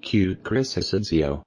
Q. Chris Asencio.